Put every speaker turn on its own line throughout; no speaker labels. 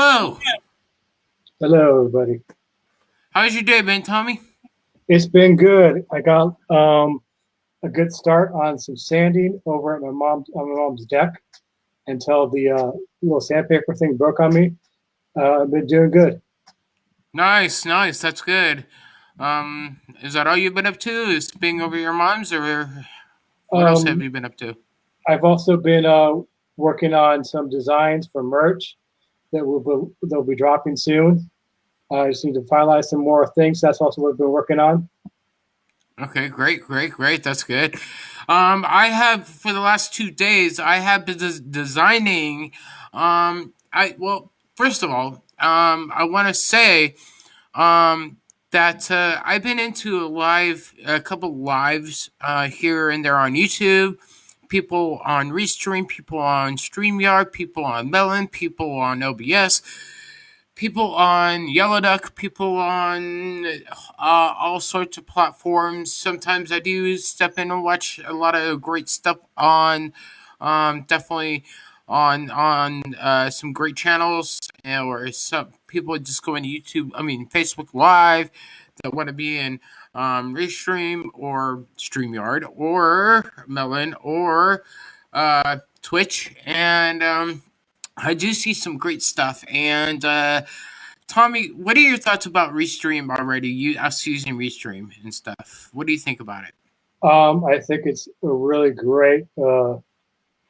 Hello, hello,
everybody.
How's your day been, Tommy?
It's been good. I got um, a good start on some sanding over at my mom's on my mom's deck until the uh, little sandpaper thing broke on me. Uh, I've been doing good.
Nice, nice. That's good. Um, is that all you've been up to? Is being over your mom's, or what else have
Um,
you been up to?
I've also been uh, working on some designs for merch that will be, they'll be dropping soon. I just need to finalize some more things. That's also what I've been working on.
Okay, great, great, great. That's good. Um, I have for the last two days, I have been des- designing. Um, I well, first of all, um, I want to say um, that uh, I've been into a live, a couple lives uh, here and there on YouTube. People on Restream, people on StreamYard, people on Melon, people on OBS, people on Yellow Duck, people on uh, all sorts of platforms. Sometimes I do step in and watch a lot of great stuff on, um, definitely on on uh, some great channels, or some people just go into YouTube. I mean Facebook Live that want to be in um, Restream or StreamYard or Melon or uh, Twitch, and um, I do see some great stuff. And uh, Tommy, what are your thoughts about Restream already? You us using Restream and stuff. What do you think about it?
Um, I think it's a really great uh,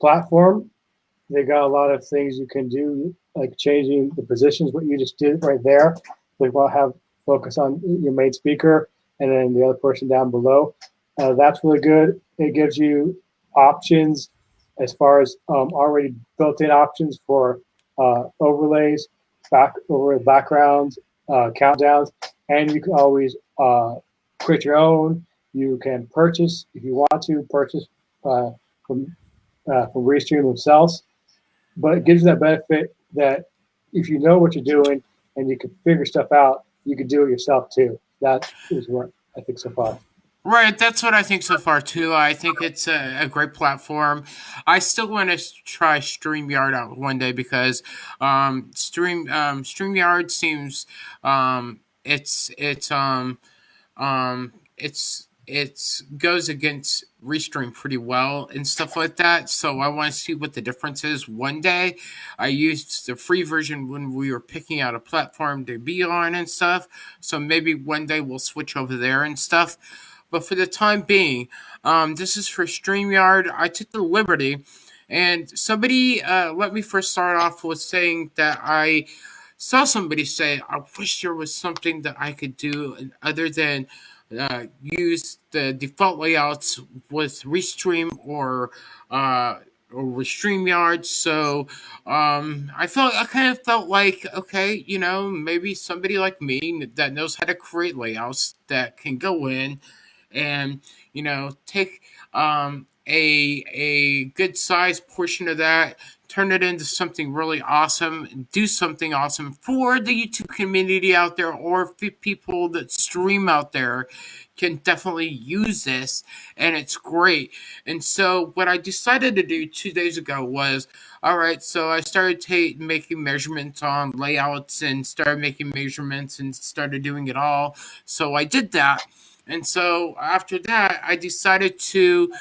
platform. They got a lot of things you can do, like changing the positions, what you just did right there. They will have focus on your main speaker and then the other person down below. Uh, that's really good. It gives you options as far as um, already built-in options for uh, overlays, back over backgrounds, uh, countdowns, and you can always uh, create your own. You can purchase if you want to purchase uh, from uh, from Restream themselves, but it gives you that benefit that if you know what you're doing and you can figure stuff out, you can do it yourself too. That is what I think so far.
Right, that's what I think so far too. I think it's a, a great platform. I still want to try StreamYard out one day because um, Stream um, StreamYard seems um, it's it's um, um, it's it's goes against Restream pretty well and stuff like that. So I want to see what the difference is one day. I used the free version when we were picking out a platform to be on and stuff. So maybe one day we'll switch over there and stuff. But for the time being, um, this is for StreamYard. I took the liberty, and somebody uh, let me first start off with saying that I saw somebody say, I wish there was something that I could do other than uh, use the default layouts with Restream or uh, or StreamYard. So um, I felt I kind of felt like okay, you know, maybe somebody like me that knows how to create layouts that can go in and you know take um, a a good sized portion of that turn it into something really awesome and do something awesome for the youtube community out there or people that stream out there can definitely use this and it's great. And so what i decided to do two days ago was all right so i started ta- making measurements on layouts and started making measurements and started doing it all. So i did that. And so after that, I decided to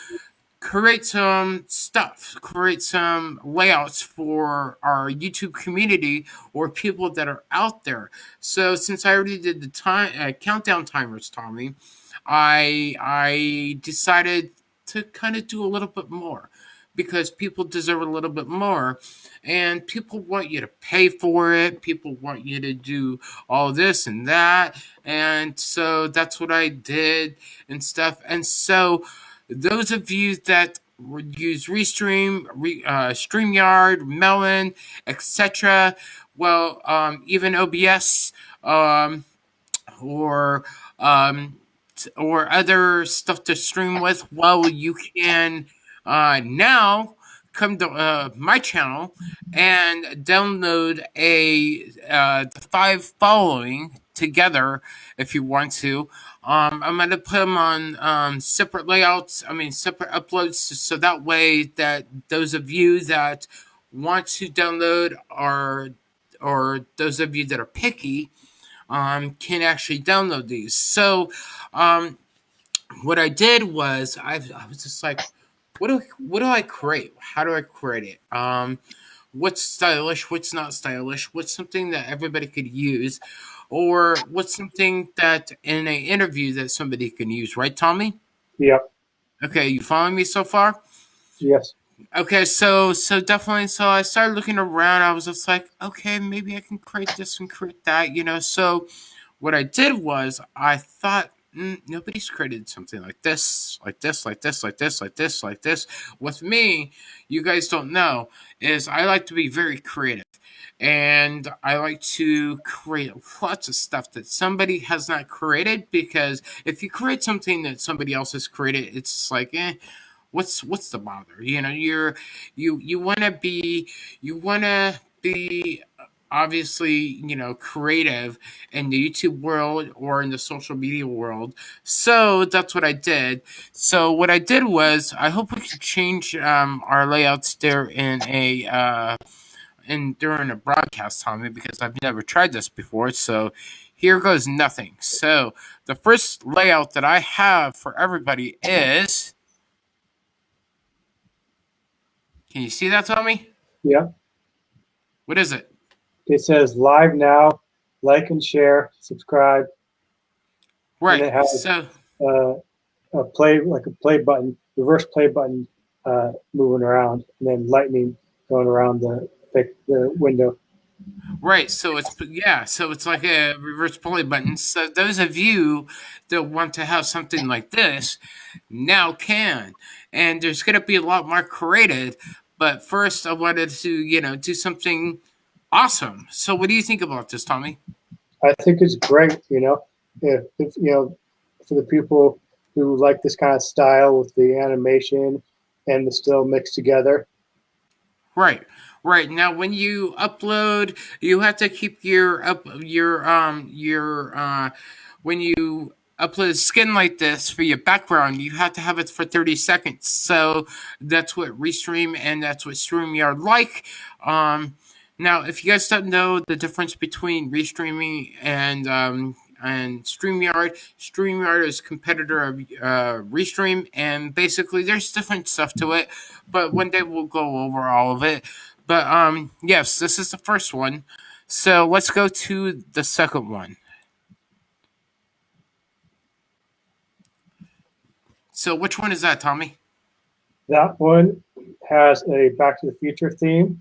create some stuff, create some layouts for our YouTube community or people that are out there. So since I already did the time uh, countdown timers, Tommy, I I decided to kind of do a little bit more because people deserve a little bit more and people want you to pay for it. People want you to do all this and that. And so that's what i did and stuff. And so those of you that use restream re, uh, streamyard melon etc well um, even obs um, or um, or other stuff to stream with well you can uh, now come to uh, my channel and download a uh, the five following together if you want to. Um, I'm gonna put them on um, separate layouts. I mean separate uploads, so that way that those of you that want to download or or those of you that are picky um, can actually download these. So, um, what I did was I, I was just like, what do what do I create? How do I create it? Um, what's stylish? What's not stylish? What's something that everybody could use, or what's something that in an interview that somebody can use? Right, Tommy?
Yep.
Okay, you following me so far?
Yes.
Okay, so so definitely. So I started looking around. I was just like, okay, maybe I can create this and create that, you know. So what I did was I thought mm, nobody's created something like this, like this, like this, like this, like this, like this. With me, you guys don't know is I like to be very creative. And I like to create lots of stuff that somebody has not created because if you create something that somebody else has created, it's like, eh, what's what's the bother? You know, you're you you want to be you want to be obviously you know creative in the youtube world or in the social media world so that's what i did so what i did was i hope we can change um, our layouts there in a uh, in during a broadcast tommy because i've never tried this before so here goes nothing so the first layout that i have for everybody is can you see that, Tommy?
Yeah.
What is it?
It says live now, like and share, subscribe.
Right.
And it has
so
uh, a play, like a play button, reverse play button uh, moving around, and then lightning going around the the window.
Right. So it's yeah. So it's like a reverse play button. So those of you that want to have something like this now can, and there's going to be a lot more created. But first, I wanted to you know do something awesome. So what do you think about this, Tommy?
I think it's great. You know, if, if you know, for the people who like this kind of style with the animation and the still mixed together.
Right. Right now, when you upload, you have to keep your up your um your uh when you upload a skin like this for your background, you have to have it for 30 seconds. So that's what Restream and that's what StreamYard like. Um, now, if you guys don't know the difference between Restreaming and um, and StreamYard. StreamYard is competitor of uh, Restream, and basically there's different stuff to it, but one day we'll go over all of it. But um, yes, this is the first one. So let's go to the second one. So which one is that, Tommy?
That one has a Back to the Future theme.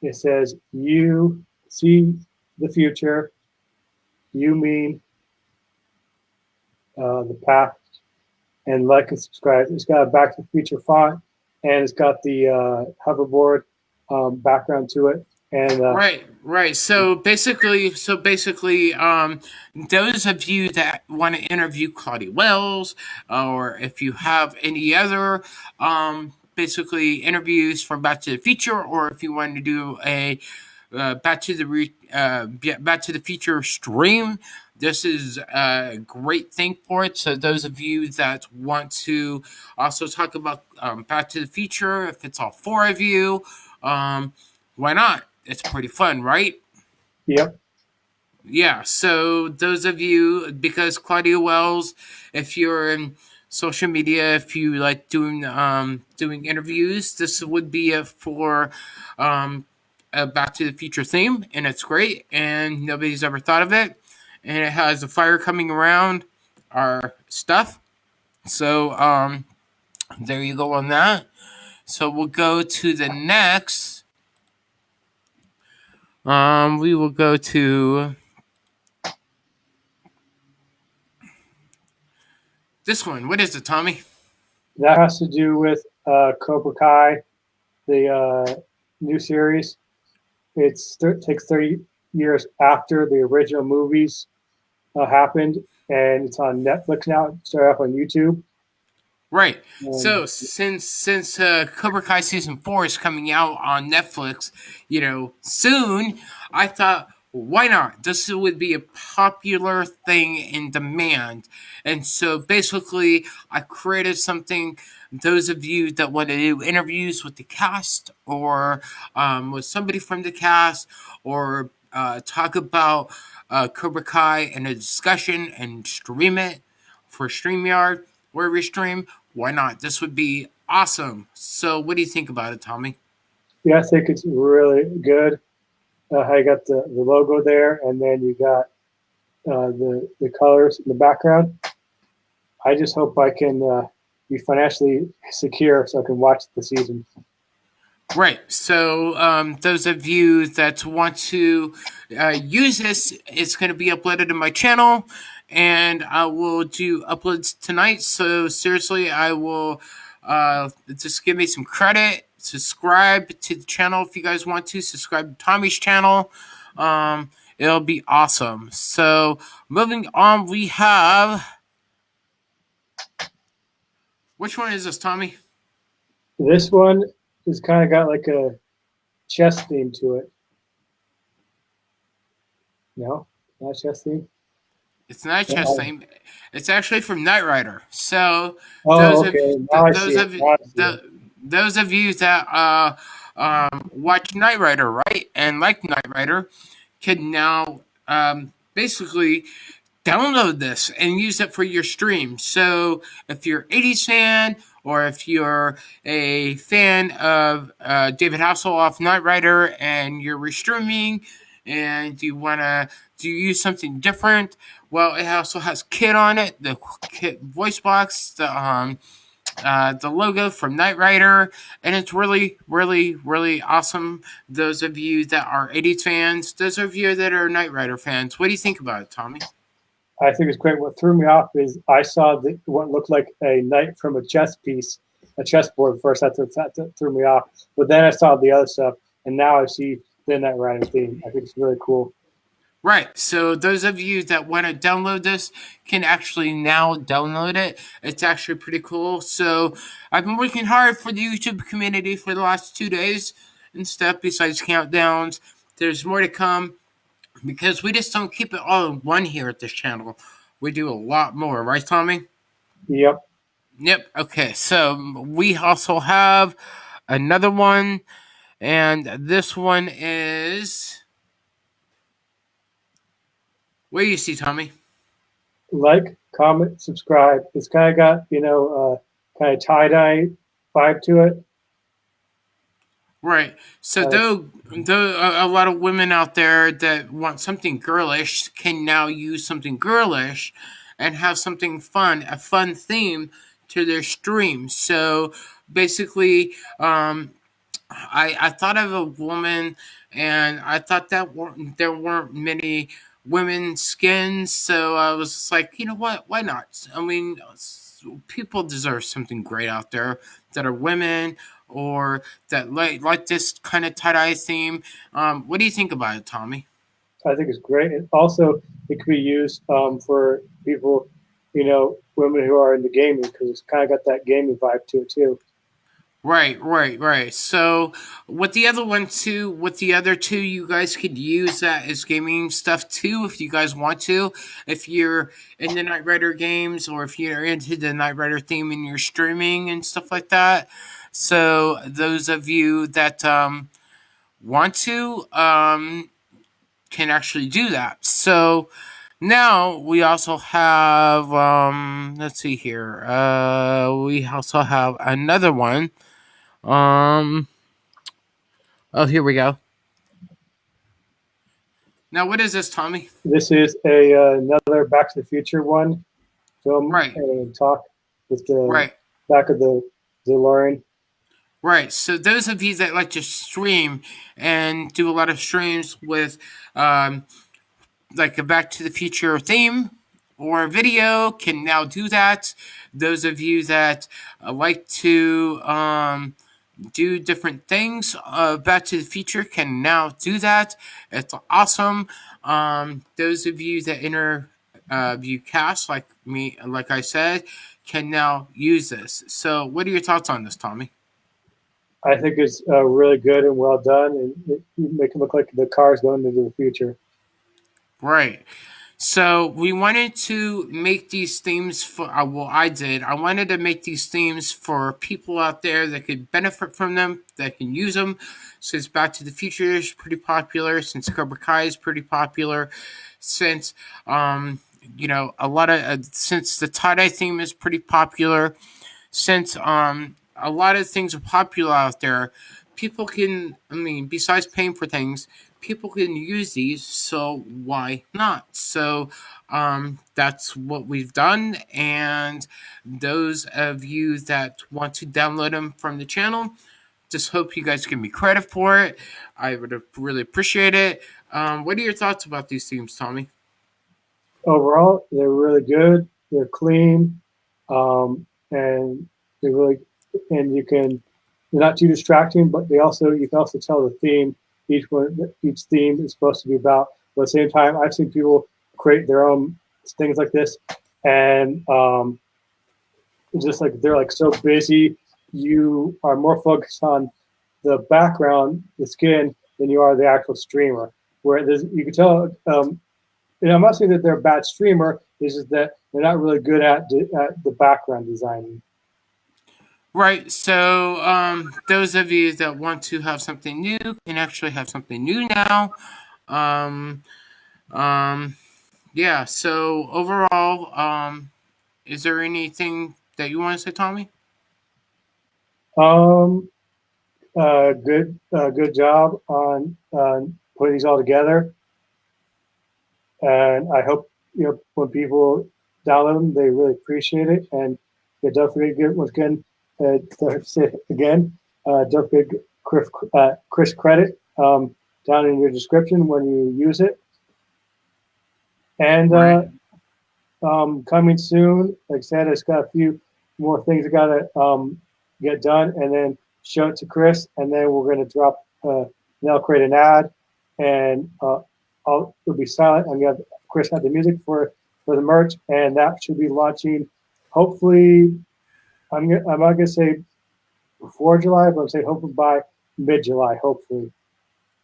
It says, you see the future, you mean uh, the past, and like and subscribe. It's got a Back to the Future font and it's got the uh, hoverboard um, background to it. And uh,
right, right. So basically, so basically, um, those of you that want to interview Claudia Wells, or if you have any other, um, basically interviews from Back to the Future, or if you want to do a uh, Back to the Re- uh, Back to the Future stream, this is a great thing for it. So those of you that want to also talk about um, Back to the Future, if it's all four of you, um, why not? It's pretty fun, right?
Yep.
Yeah. So those of you, because Claudia Wells, if you're in social media, if you like doing um, doing interviews, this would be a for um, a Back to the Future theme, and it's great, and nobody's ever thought of it and it has a fire coming around our stuff. So um, there you go on that. So we'll go to the next. Um, we will go to this one. What is it, Tommy?
That has to do with uh, Cobra Kai, the uh, new series. It takes 30 years after the original movies uh, happened, and it's on Netflix now. It started off on YouTube.
Right. Um, so since since uh, Cobra Kai season four is coming out on Netflix, you know, soon, I thought, why not? This would be a popular thing in demand. And so basically, I created something. Those of you that want to do interviews with the cast or um, with somebody from the cast or uh, talk about uh, Cobra Kai in a discussion and stream it for StreamYard, where we stream, why not? This would be awesome. So, what do you think about it, Tommy?
Yeah, I think it's really good. Uh, you got the, the logo there, and then you got uh, the the colors in the background. I just hope I can uh, be financially secure so I can watch the season.
Right. So, um, those of you that want to uh, use this, it's going to be uploaded to my channel, and I will do uploads tonight. So, seriously, I will uh, just give me some credit. Subscribe to the channel if you guys want to. Subscribe to Tommy's channel. Um, it'll be awesome. So, moving on, we have. Which one is this, Tommy?
This one it's kind of got like a chess theme to it. No, not chess theme.
It's not a chess yeah. theme. It's actually from Knight Rider. So
oh, those okay. of now
those of the, those of you that uh, um, watch Knight Rider, right, and like Knight Rider, can now um, basically download this and use it for your stream. So if you're 80s fan or if you're a fan of uh, David Hasselhoff Knight Rider and you're restreaming and you want to do use something different, well, it also has KITT on it, the KITT voice box, the um, uh, the logo from Knight Rider, and it's really, really, really awesome. Those of you that are 80s fans, those of you that are Knight Rider fans, what do you think about it, Tommy?
I think it's great. What threw me off is I saw the, what looked like a knight from a chess piece, a chessboard first. That, that threw me off. But then I saw the other stuff, and now I see the Knight Rider theme. I think it's really cool.
Right. So those of you that want to download this can actually now download it. It's actually pretty cool. So I've been working hard for the YouTube community for the last two days and stuff. Besides countdowns, there's more to come because we just don't keep it all in one here at this channel. We do a lot more, right, Tommy?
Yep.
Yep. Okay. So we also have another one, and this one is. What do you see, Tommy?
Like, comment, subscribe. It's kind of got you know uh, kind of tie dye vibe to it.
Right. So though though a, a, lot of women out there that want something girlish can now use something girlish and have something fun, a fun theme to their stream. So basically, um, I I thought of a woman, and I thought that weren't, there weren't many women skins, so I was like, you know what? Why not? I mean, people deserve something great out there that are women or that like like this kind of tie dye theme. Um, what do you think about it, Tommy?
I think it's great. And also, it could be used um, for people, you know, women who are in the gaming because it's kind of got that gaming vibe to it too.
Right, right, right. So with the other one too, with the other two, you guys could use that as gaming stuff too, if you guys want to. If you're in the Knight Rider games, or if you're into the Knight Rider theme and you're streaming and stuff like that. So those of you that um, want to um, can actually do that. So now we also have um, let's see here. Uh, we also have another one um. Oh, here we go. Now, what is this, Tommy?
This is a uh, another Back to the Future one film
right.
and talk with the
right.
back of the DeLorean.
Right. So those of you that like to stream and do a lot of streams with um, like a Back to the Future theme or video can now do that. Those of you that uh, like to um, do different things. Uh, Back to the Future can now do that. It's awesome. Um, those of you that enter uh, cast, like me, like I said, can now use this. So, what are your thoughts on this, Tommy?
I think it's uh, really good and well done, and make it look like the car is going into the future.
Right. So we wanted to make these themes for, uh, well, I did. I wanted to make these themes for people out there that could benefit from them, that can use them. Since Back to the Future is pretty popular, since Cobra Kai is pretty popular, since, um, you know, a lot of, uh, since the tie dye theme is pretty popular, since, um, a lot of things are popular out there, people can, I mean, besides paying for things, people can use these, so why not? So um, that's what we've done. And those of you that want to download them from the channel, just hope you guys give me credit for it. I would really appreciate it. Um, what are your thoughts about these themes, Tommy?
Overall, they're really good. They're clean, um, and they really, and you can. They're not too distracting, but they also you can also tell the theme each one, each theme is supposed to be about. But at the same time, I've seen people create their own things like this, and um, just like they're like so busy, you are more focused on the background, the skin, than you are the actual streamer. Where there's, you can tell, um, and I'm not saying that they're a bad streamer. It's just that they're not really good at, at the background designing.
Right. So, um, those of you that want to have something new can actually have something new now. Um, um, yeah. So overall, um, is there anything that you want to say, Tommy?
Um, uh, good, uh, good job on uh, putting these all together. And I hope you know when people download them, they really appreciate it. And yeah, don't get once again again, uh, don't Chris, uh, Chris credit um, down in your description when you use it. And uh, um, coming soon, like I said, it's got a few more things I got to um, get done and then show it to Chris. And then we're going to drop, uh, then I'll create an ad and uh, I'll, it'll be silent. I'm to Chris have the music for, for the merch and that should be launching hopefully I'm I'm not gonna say before July, but I'm say hopefully by mid July, hopefully.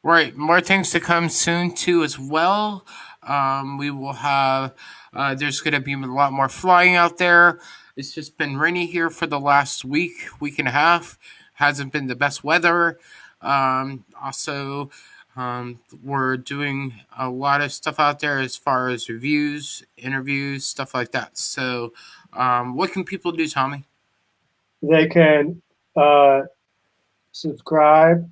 Right, more things to come soon too as well. Um, we will have. Uh, there's going to be a lot more flying out there. It's just been rainy here for the last week, week and a half. Hasn't been the best weather. Um, also, um, we're doing a lot of stuff out there as far as reviews, interviews, stuff like that. So, um, what can people do, Tommy?
They can uh, subscribe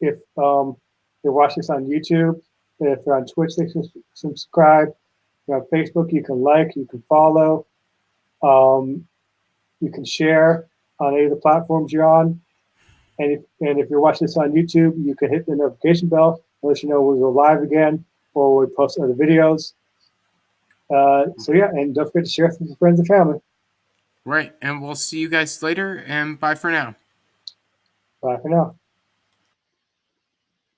if um, they watch this on YouTube. If they're on Twitch, they can subscribe. If you're on Facebook, you can like, you can follow. Um, you can share on any of the platforms you're on. And if, and if you're watching this on YouTube, you can hit the notification bell to let you know when we're live again or we post other videos. Uh, so yeah, and don't forget to share with your friends and family.
Right. And we'll see you guys later. And bye for now.
Bye for now.